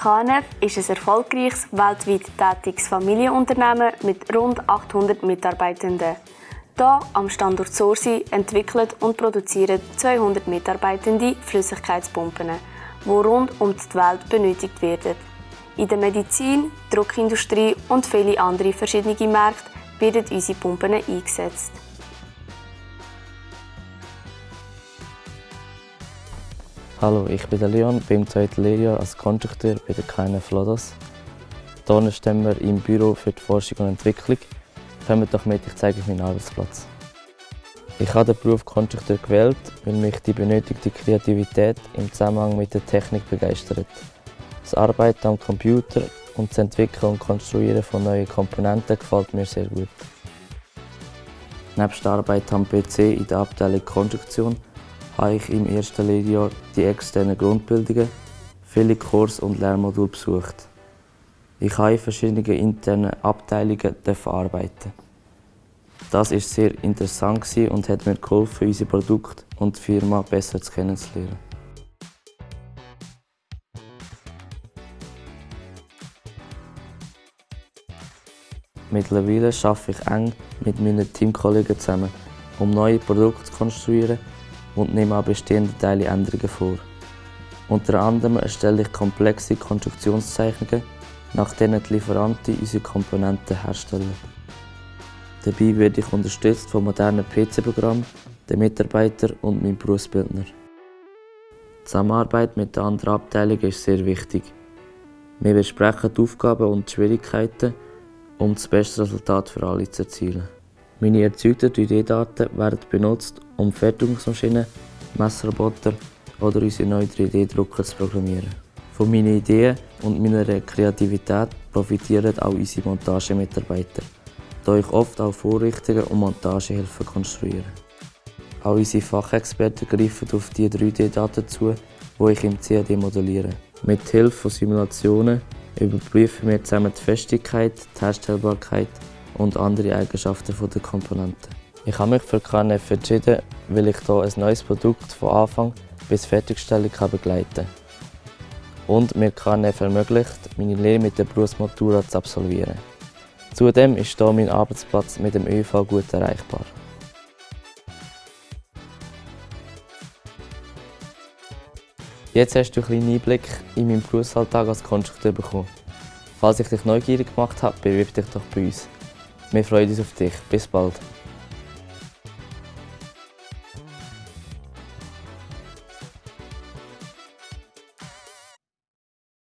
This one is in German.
KNF ist ein erfolgreiches, weltweit tätiges Familienunternehmen mit rund 800 Mitarbeitenden. Hier am Standort Sorsi entwickelt und produzieren 200 Mitarbeitende Flüssigkeitspumpen, die rund um die Welt benötigt werden. In der Medizin, Druckindustrie und viele andere verschiedene Märkte werden unsere Pumpen eingesetzt. Hallo, ich bin der Leon, bin im zweiten Lehrjahr als Konstrukteur bei der KNF Lodos. Hier stehen wir im Büro für die Forschung und Entwicklung. Kommt doch mit, ich zeige euch meinen Arbeitsplatz. Ich habe den Beruf Konstrukteur gewählt, weil mich die benötigte Kreativität im Zusammenhang mit der Technik begeistert. Das Arbeiten am Computer und das Entwickeln und Konstruieren von neuen Komponenten gefällt mir sehr gut. Neben der Arbeit am PC in der Abteilung Konstruktion habe ich im ersten Lehrjahr die externen Grundbildungen, viele Kurs- und Lehrmodule besucht. Ich habe in verschiedenen internen Abteilungen arbeiten. Das war sehr interessant und hat mir geholfen, unser Produkt und die Firma besser kennenzulernen. Mittlerweile arbeite ich eng mit meinen Teamkollegen zusammen, um neue Produkte zu konstruieren und nehme an bestehenden Teilen Änderungen vor. Unter anderem erstelle ich komplexe Konstruktionszeichnungen, nach denen die Lieferanten unsere Komponenten herstellen. Dabei werde ich unterstützt von modernen PC-Programmen, den Mitarbeitern und meinem Berufsbildner. Die Zusammenarbeit mit den anderen Abteilungen ist sehr wichtig. Wir besprechen die Aufgaben und die Schwierigkeiten, um das beste Resultat für alle zu erzielen. Meine erzeugten 3D-Daten werden benutzt, um Fertigungsmaschinen, Messroboter oder unsere neuen 3D-Drucker zu programmieren. Von meinen Ideen und meiner Kreativität profitieren auch unsere Montagemitarbeiter, da ich oft auch Vorrichtungen und Montagehilfen konstruiere. Auch unsere Fachexperten greifen auf die 3D-Daten zu, die ich im CAD modelliere. Mit Hilfe von Simulationen überprüfen wir zusammen die Festigkeit, die Herstellbarkeit und andere Eigenschaften der Komponenten. Ich habe mich für KNF entschieden, weil ich hier ein neues Produkt von Anfang bis Fertigstellung begleiten kann. Und mir KNF ermöglicht, meine Lehre mit der Berufsmatura zu absolvieren. Zudem ist hier mein Arbeitsplatz mit dem ÖV gut erreichbar. Jetzt hast du einen kleinen Einblick in meinen Berufsalltag als Konstrukteur bekommen. Falls ich dich neugierig gemacht habe, bewirb dich doch bei uns. Wir freuen uns auf dich. Bis bald.